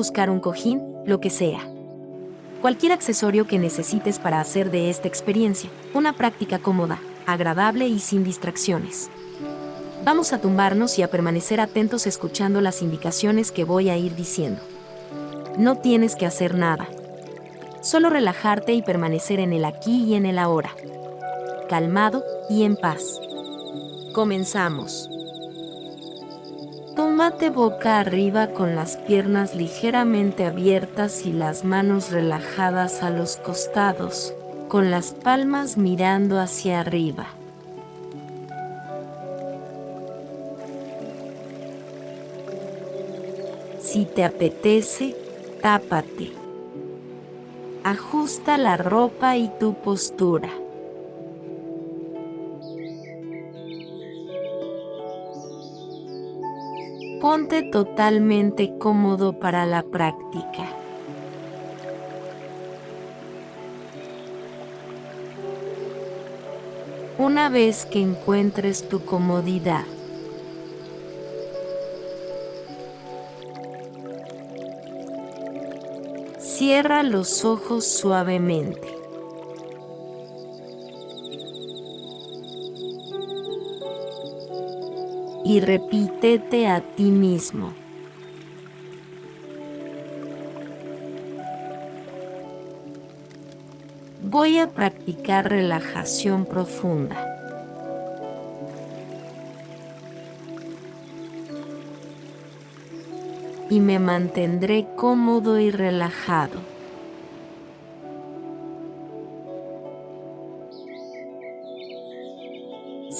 buscar un cojín, lo que sea. Cualquier accesorio que necesites para hacer de esta experiencia una práctica cómoda, agradable y sin distracciones. Vamos a tumbarnos y a permanecer atentos escuchando las indicaciones que voy a ir diciendo. No tienes que hacer nada. Solo relajarte y permanecer en el aquí y en el ahora. Calmado y en paz. Comenzamos. Tómate boca arriba con las piernas ligeramente abiertas y las manos relajadas a los costados, con las palmas mirando hacia arriba. Si te apetece, tápate. Ajusta la ropa y tu postura. Ponte totalmente cómodo para la práctica. Una vez que encuentres tu comodidad, cierra los ojos suavemente. Y repítete a ti mismo. Voy a practicar relajación profunda. Y me mantendré cómodo y relajado.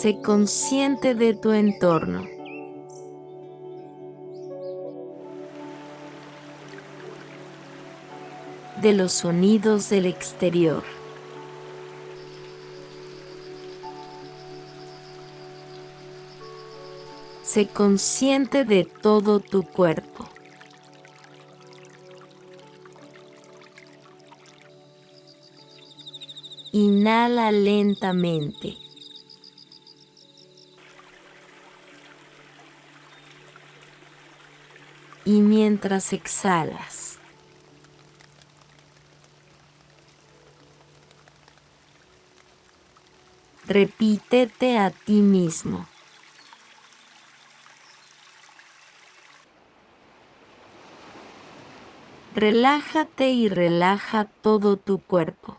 Sé consciente de tu entorno. De los sonidos del exterior. Sé consciente de todo tu cuerpo. Inhala lentamente. Y mientras exhalas. Repítete a ti mismo. Relájate y relaja todo tu cuerpo.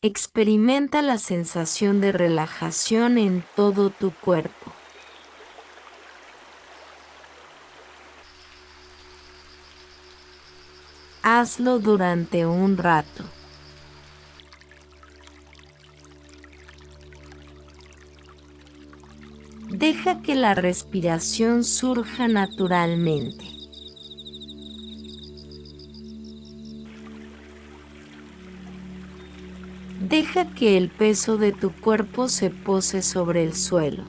Experimenta la sensación de relajación en todo tu cuerpo. Hazlo durante un rato. Deja que la respiración surja naturalmente. Deja que el peso de tu cuerpo se pose sobre el suelo.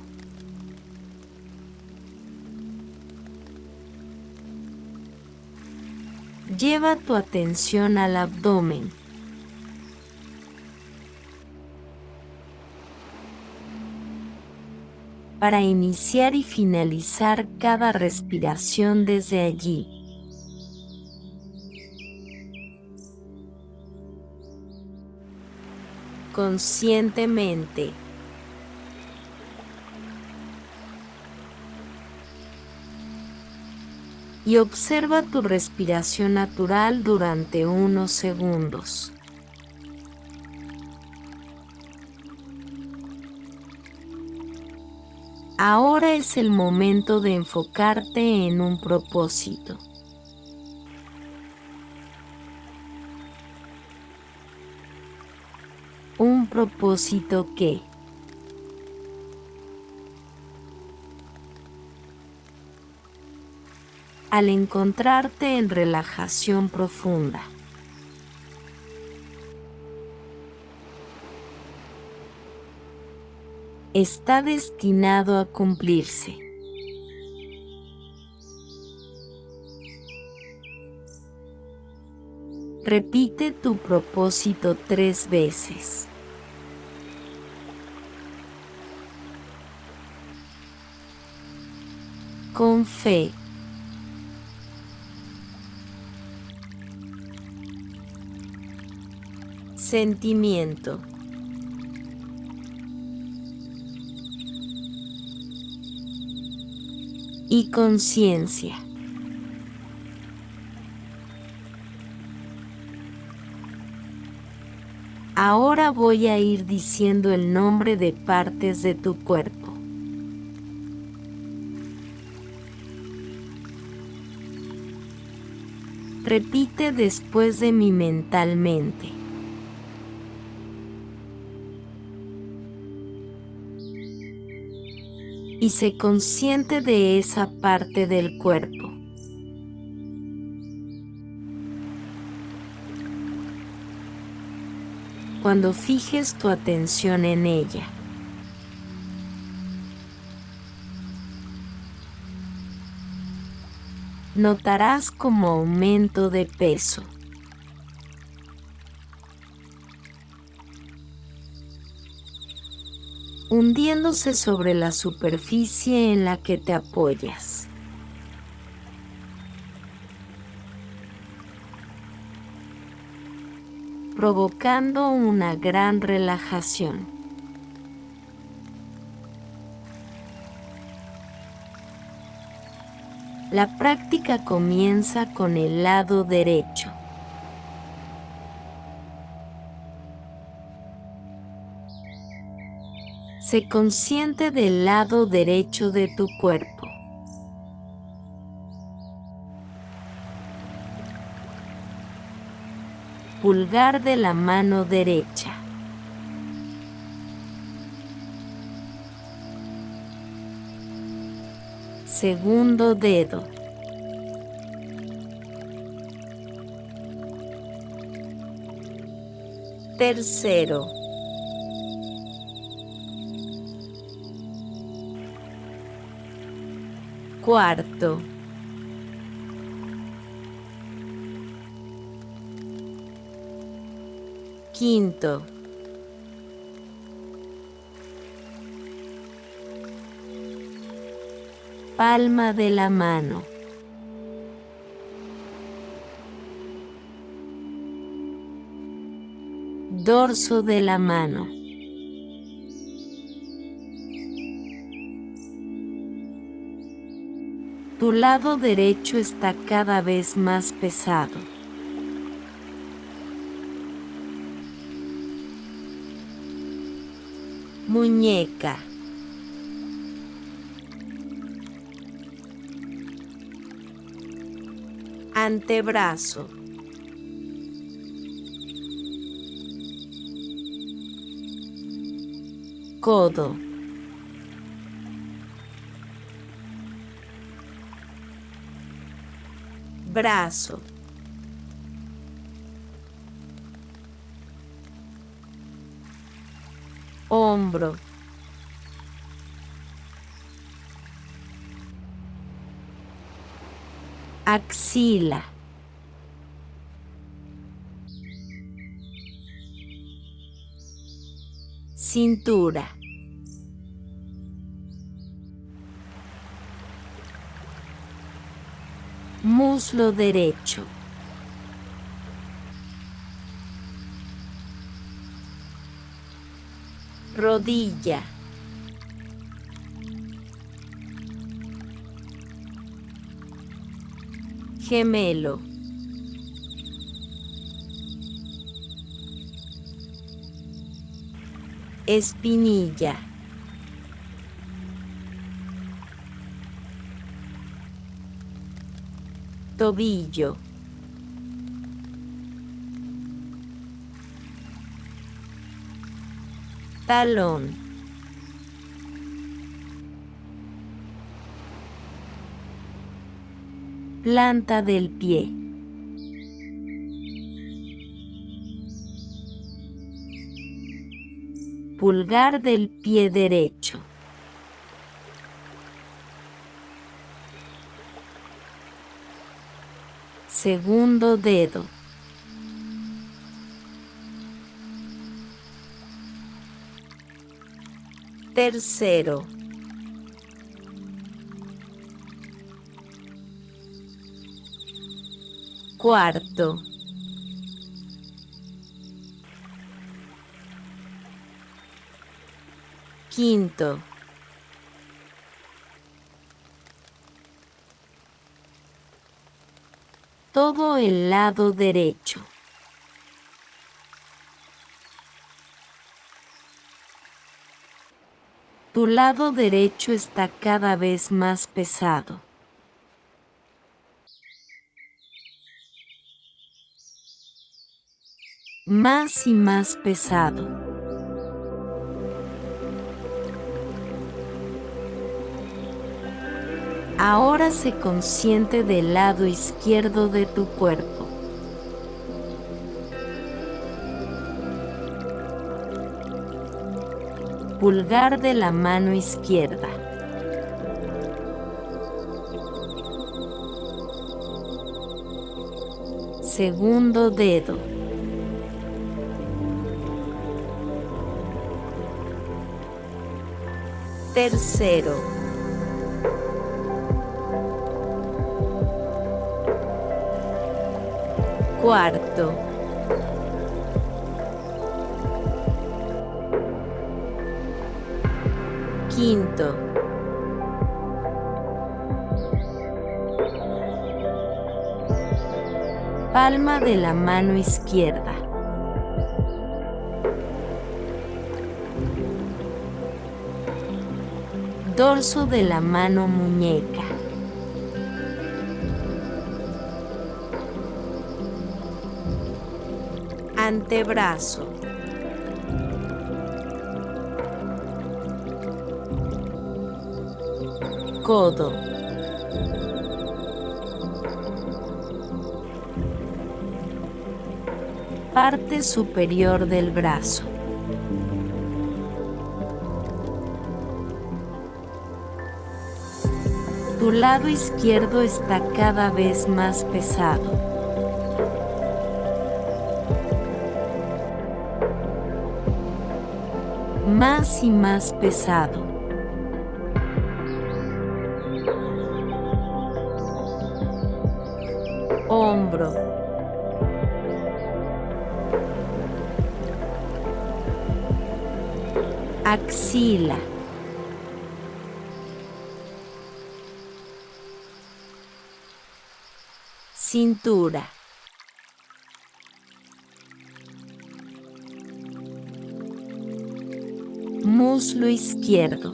Lleva tu atención al abdomen. para iniciar y finalizar cada respiración desde allí. Conscientemente. Y observa tu respiración natural durante unos segundos. Ahora es el momento de enfocarte en un propósito. Propósito que al encontrarte en relajación profunda está destinado a cumplirse. Repite tu propósito tres veces. Con fe. Sentimiento. Y conciencia. Ahora voy a ir diciendo el nombre de partes de tu cuerpo. Repite después de mí mentalmente. Y se consciente de esa parte del cuerpo. Cuando fijes tu atención en ella. Notarás como aumento de peso. hundiéndose sobre la superficie en la que te apoyas. provocando una gran relajación. La práctica comienza con el lado derecho. Se consciente del lado derecho de tu cuerpo. Pulgar de la mano derecha. Segundo dedo. Tercero. Cuarto. Quinto. Palma de la mano. Dorso de la mano. Tu lado derecho está cada vez más pesado. Muñeca. Antebrazo. Codo. Brazo. Hombro. Axila. Cintura. Muslo derecho. Rodilla. Gemelo. Espinilla. Tobillo. Talón. Planta del pie. Pulgar del pie derecho. Segundo dedo. Tercero. Cuarto. Quinto. Todo el lado derecho. Tu lado derecho está cada vez más pesado. Más y más pesado. Ahora se consciente del lado izquierdo de tu cuerpo. Pulgar de la mano izquierda. Segundo dedo. Tercero. Cuarto. Quinto. Palma de la mano izquierda. Dorso de la mano muñeca. Antebrazo. Codo. Parte superior del brazo. Tu lado izquierdo está cada vez más pesado. Más y más pesado. Hombro. Axila. Cintura. Muslo izquierdo.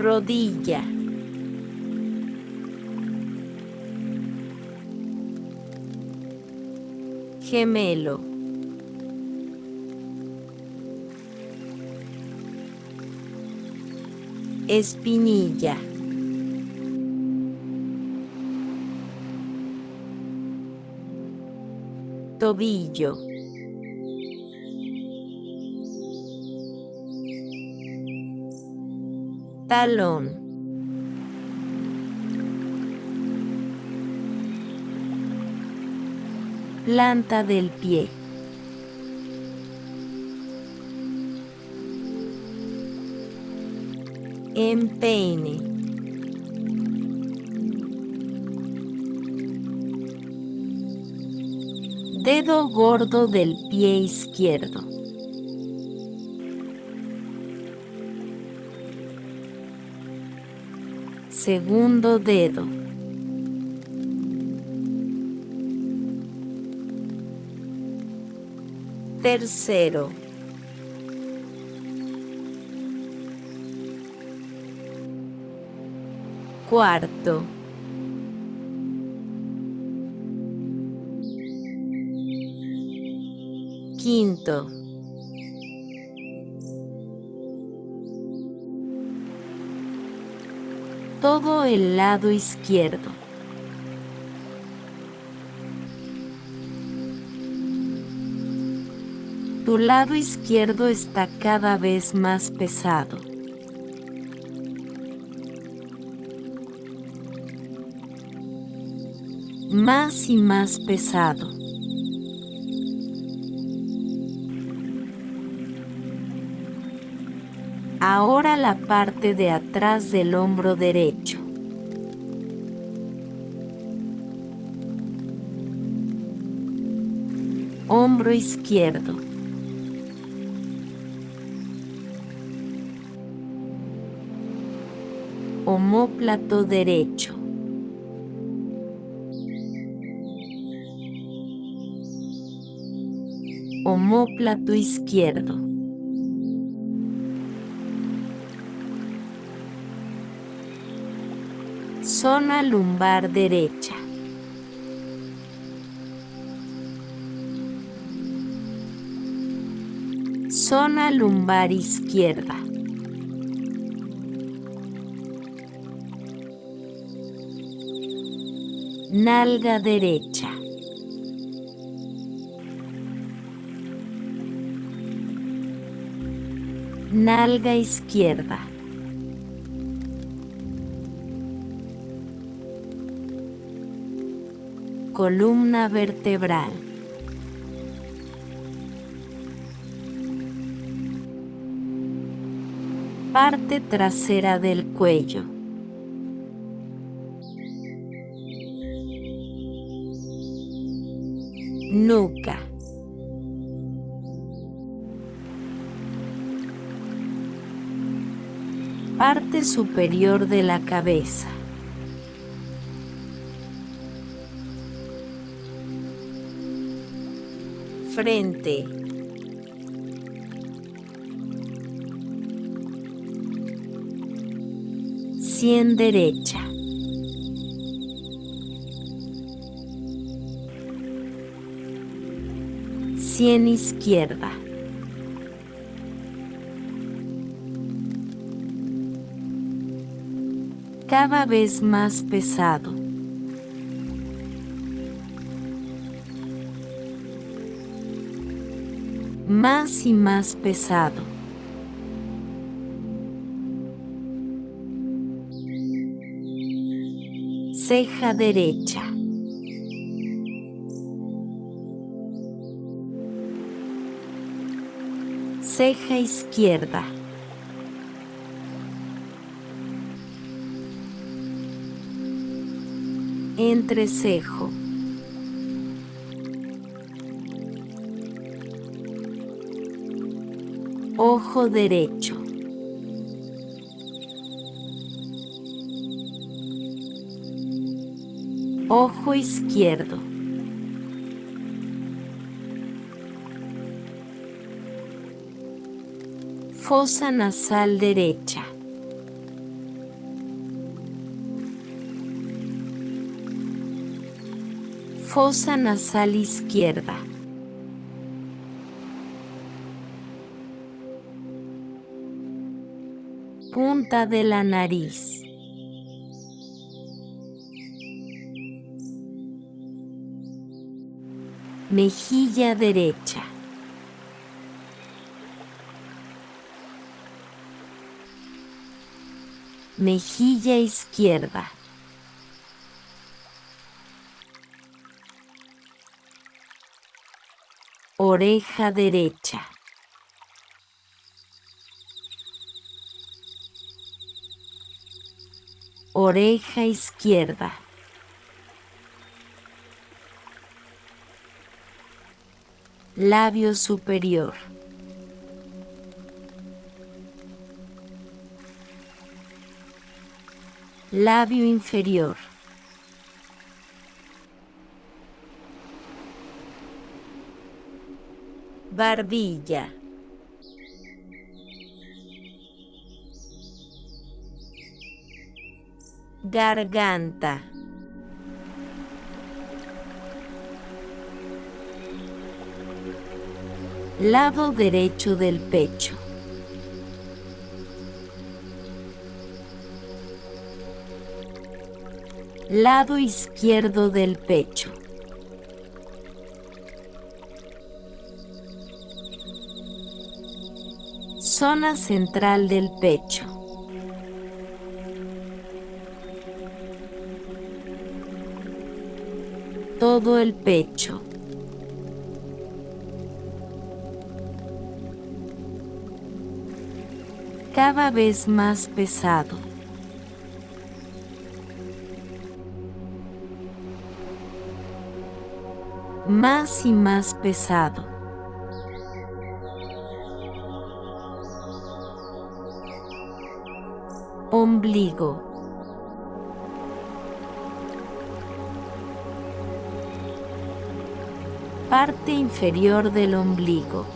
Rodilla. Gemelo. Espinilla. Tobillo. Talón. Planta del pie. Empeine. Dedo gordo del pie izquierdo. Segundo dedo. Tercero. Cuarto. Quinto. Todo el lado izquierdo. Tu lado izquierdo está cada vez más pesado. Más y más pesado. Ahora la parte de atrás del hombro derecho. Hombro izquierdo. Homóplato derecho. Homóplato izquierdo. Zona lumbar derecha. Zona lumbar izquierda. Nalga derecha. Nalga izquierda. Columna vertebral. Parte trasera del cuello. Parte superior de la cabeza. Frente. Sien derecha. Sien izquierda. Cada vez más pesado. Más y más pesado. Ceja derecha. Ceja izquierda. Entrecejo. Ojo derecho. Ojo izquierdo. Fosa nasal derecha. Fosa nasal izquierda. Punta de la nariz. Mejilla derecha. Mejilla izquierda. Oreja derecha. Oreja izquierda. Labio superior. Labio inferior. Barbilla. Garganta. Lado derecho del pecho. Lado izquierdo del pecho. Zona central del pecho. Todo el pecho. Cada vez más pesado. Más y más pesado. Parte inferior del ombligo.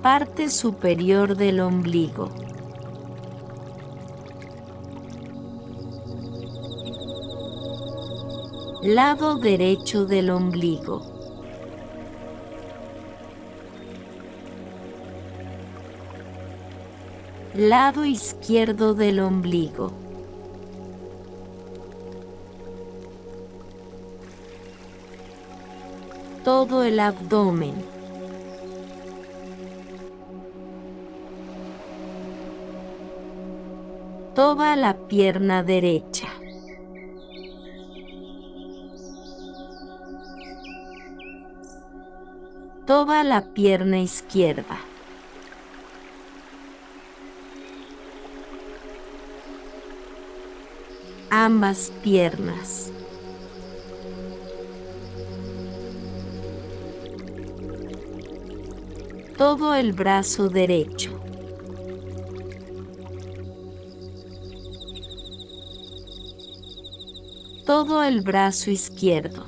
Parte superior del ombligo. Lado derecho del ombligo. Lado izquierdo del ombligo. Todo el abdomen. Toda la pierna derecha. Toda la pierna izquierda. Ambas piernas. Todo el brazo derecho. Todo el brazo izquierdo.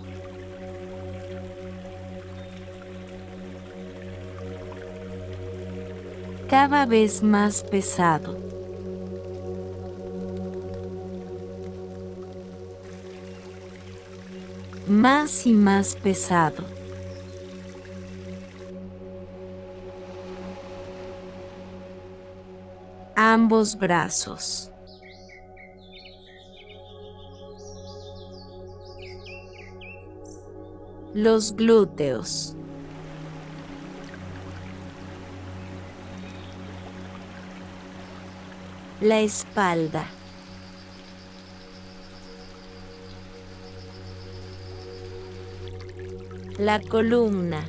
Cada vez más pesado. Más y más pesado. Ambos brazos. Los glúteos. La espalda. La columna.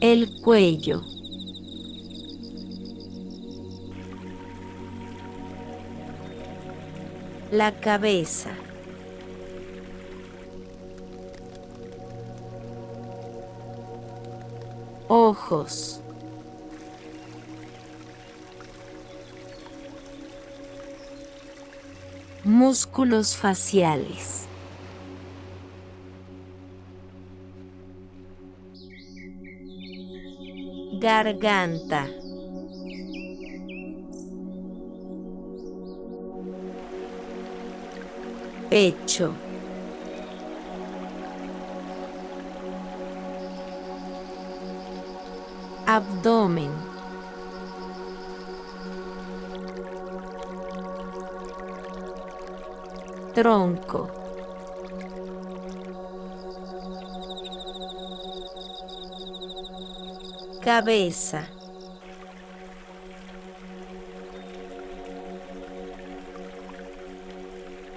El cuello. La cabeza. Ojos. Músculos faciales. Garganta. Pecho. Abdomen. Tronco. Cabeza.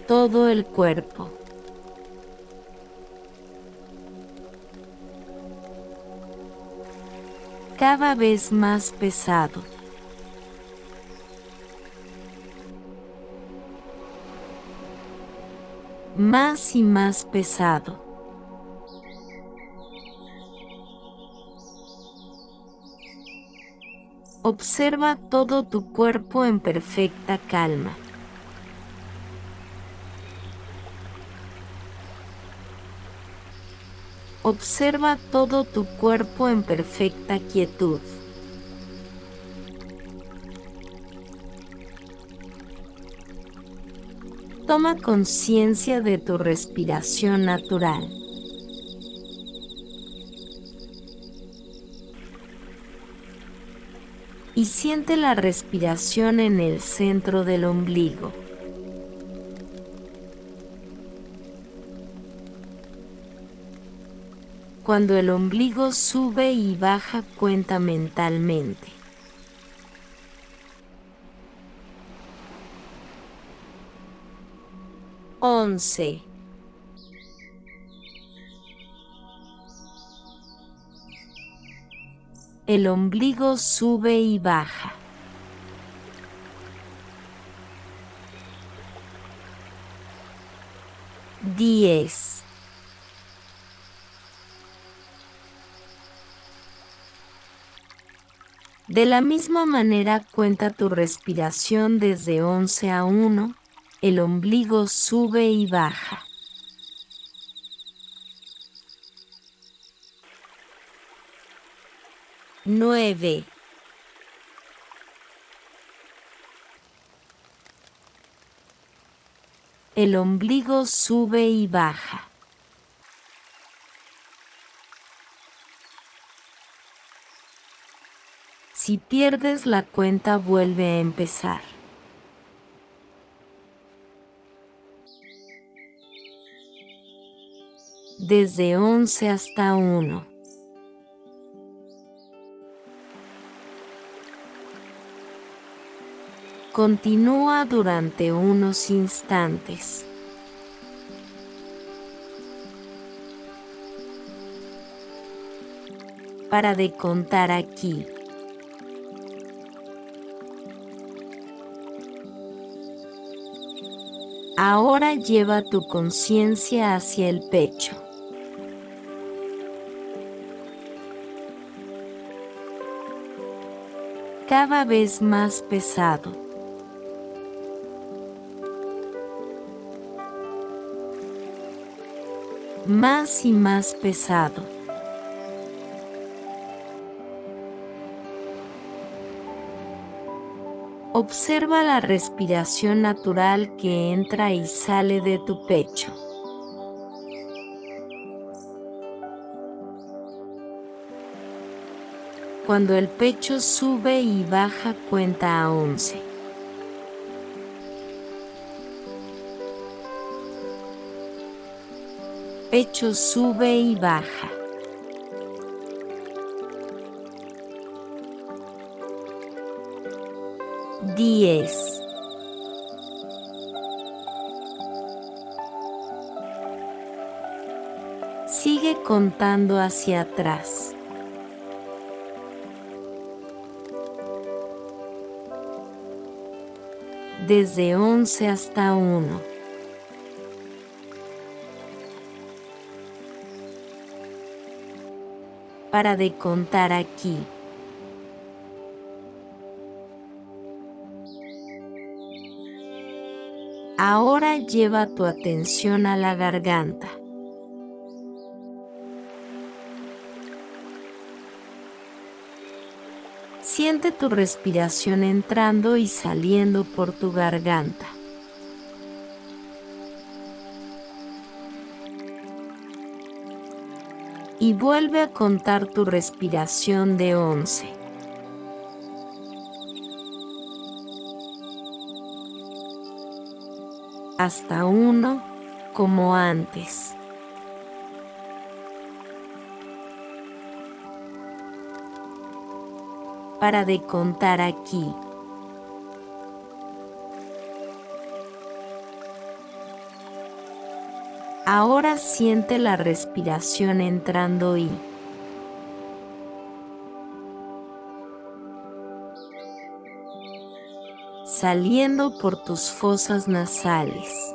Todo el cuerpo. Cada vez más pesado. Más y más pesado. Observa todo tu cuerpo en perfecta calma. Observa todo tu cuerpo en perfecta quietud. Toma conciencia de tu respiración natural. Y siente la respiración en el centro del ombligo. Cuando el ombligo sube y baja, cuenta mentalmente. 11 El ombligo sube y baja. Diez. De la misma manera cuenta tu respiración desde 11 a 1, el ombligo sube y baja. Nueve. El ombligo sube y baja. Si pierdes la cuenta vuelve a empezar. Desde 11 hasta 1. Continúa durante unos instantes. Para de contar aquí. Ahora lleva tu conciencia hacia el pecho. Cada vez más pesado. Más y más pesado. Observa la respiración natural que entra y sale de tu pecho. Cuando el pecho sube y baja cuenta a 11. Pecho sube y baja. 10 Sigue contando hacia atrás. Desde 11 hasta 1. Para de contar aquí. Ahora lleva tu atención a la garganta. Siente tu respiración entrando y saliendo por tu garganta. Y vuelve a contar tu respiración de 11. hasta uno como antes. Para de contar aquí. Ahora siente la respiración entrando y saliendo por tus fosas nasales.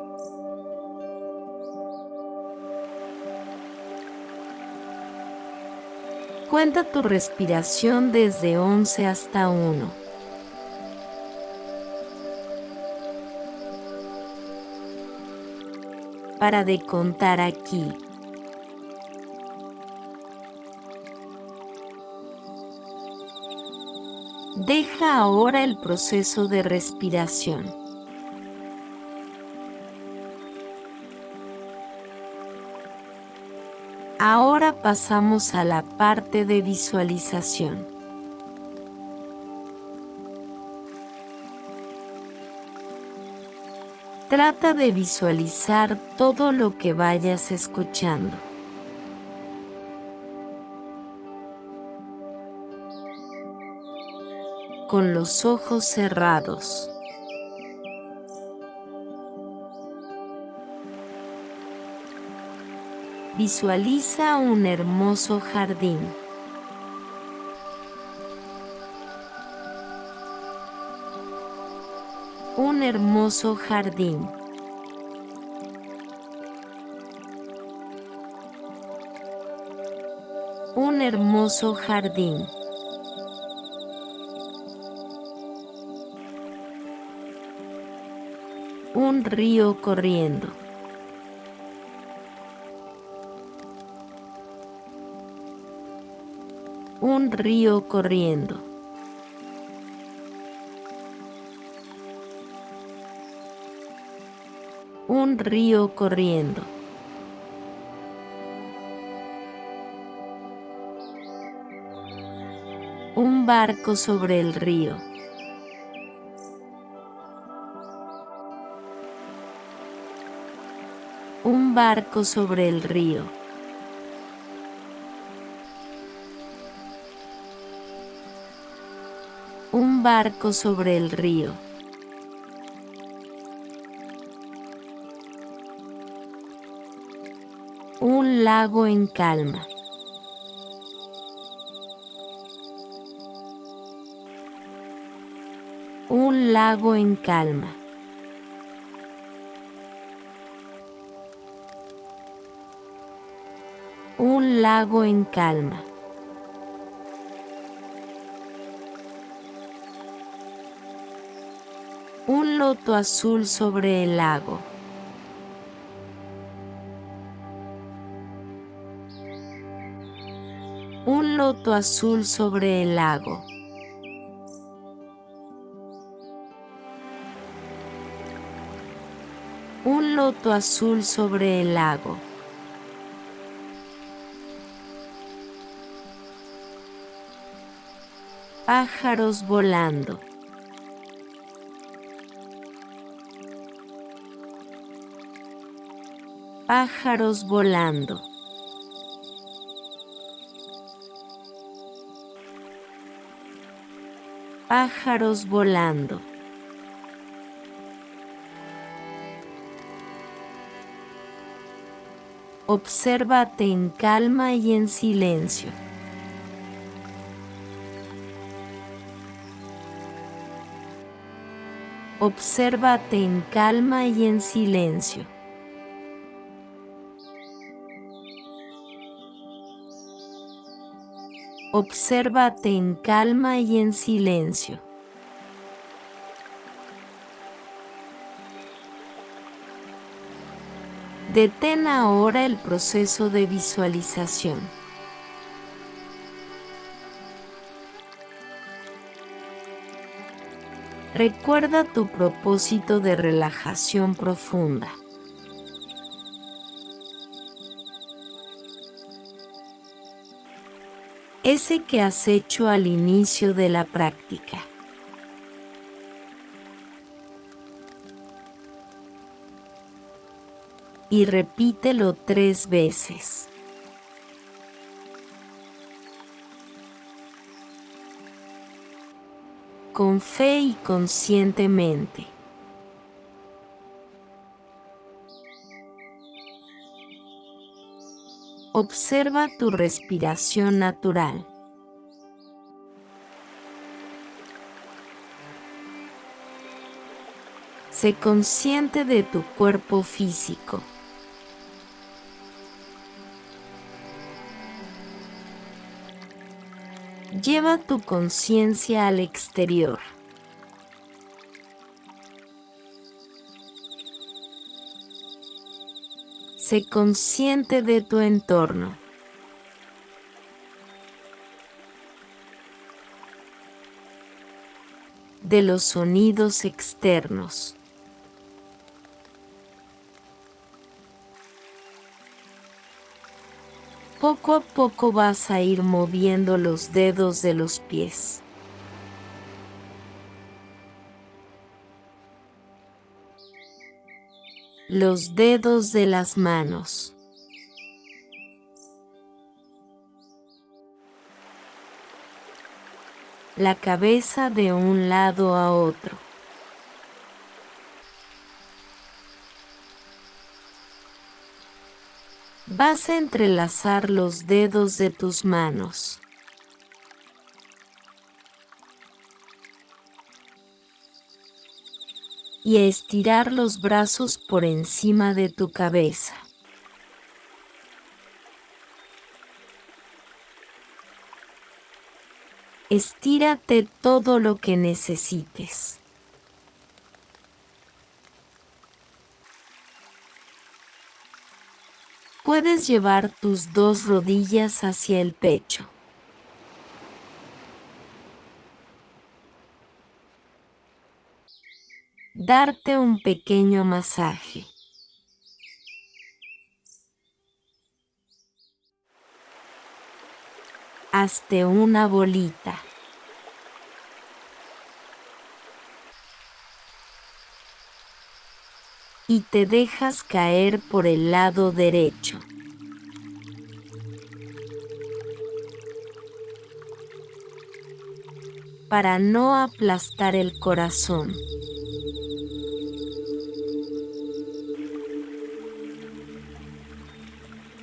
Cuenta tu respiración desde 11 hasta 1. Para de contar aquí. Deja ahora el proceso de respiración. Pasamos a la parte de visualización. Trata de visualizar todo lo que vayas escuchando. con los ojos cerrados. Visualiza un hermoso jardín. Un hermoso jardín. Un hermoso jardín. Un río corriendo. Río corriendo. Un río corriendo. Un barco sobre el río. Un barco sobre el río. Barco sobre el río. Un lago en calma. Un lago en calma. Un lago en calma. Azul sobre el lago. Un loto azul sobre el lago. Un loto azul sobre el lago. Pájaros volando. Pájaros volando. Pájaros volando. Obsérvate en calma y en silencio. Obsérvate en calma y en silencio. Obsérvate en calma y en silencio. Detén ahora el proceso de visualización. Recuerda tu propósito de relajación profunda. Ese que has hecho al inicio de la práctica. Y repítelo tres veces. Con fe y conscientemente. Observa tu respiración natural. Sé consciente de tu cuerpo físico. Lleva tu conciencia al exterior. Sé consciente de tu entorno. De los sonidos externos. Poco a poco vas a ir moviendo los dedos de los pies. Los dedos de las manos. La cabeza de un lado a otro. Vas a entrelazar los dedos de tus manos. Y estirar los brazos por encima de tu cabeza. Estírate todo lo que necesites. Puedes llevar tus dos rodillas hacia el pecho. Darte un pequeño masaje. Hazte una bolita. y te dejas caer por el lado derecho. Para no aplastar el corazón.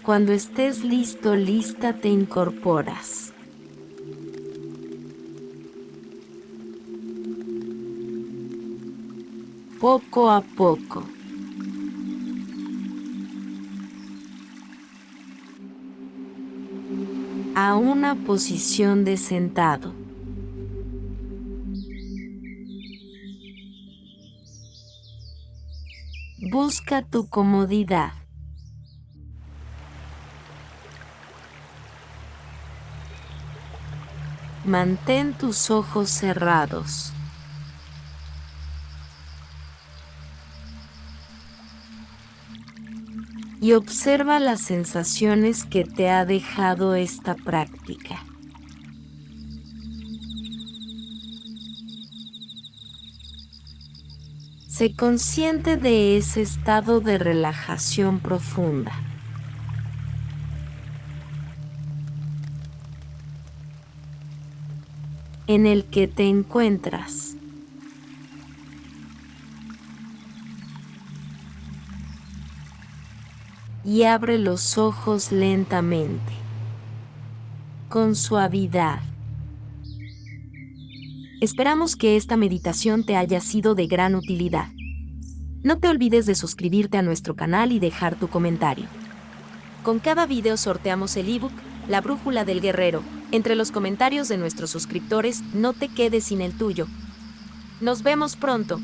Cuando estés listo, lista, te incorporas. Poco a poco. a una posición de sentado. Busca tu comodidad. Mantén tus ojos cerrados. y observa las sensaciones que te ha dejado esta práctica. Sé consciente de ese estado de relajación profunda. En el que te encuentras. y abre los ojos lentamente, con suavidad. Esperamos que esta meditación te haya sido de gran utilidad. No te olvides de suscribirte a nuestro canal y dejar tu comentario. Con cada video sorteamos el ebook La Brújula del Guerrero. Entre los comentarios de nuestros suscriptores, no te quedes sin el tuyo. Nos vemos pronto.